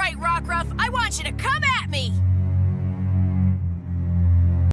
right, Rockruff.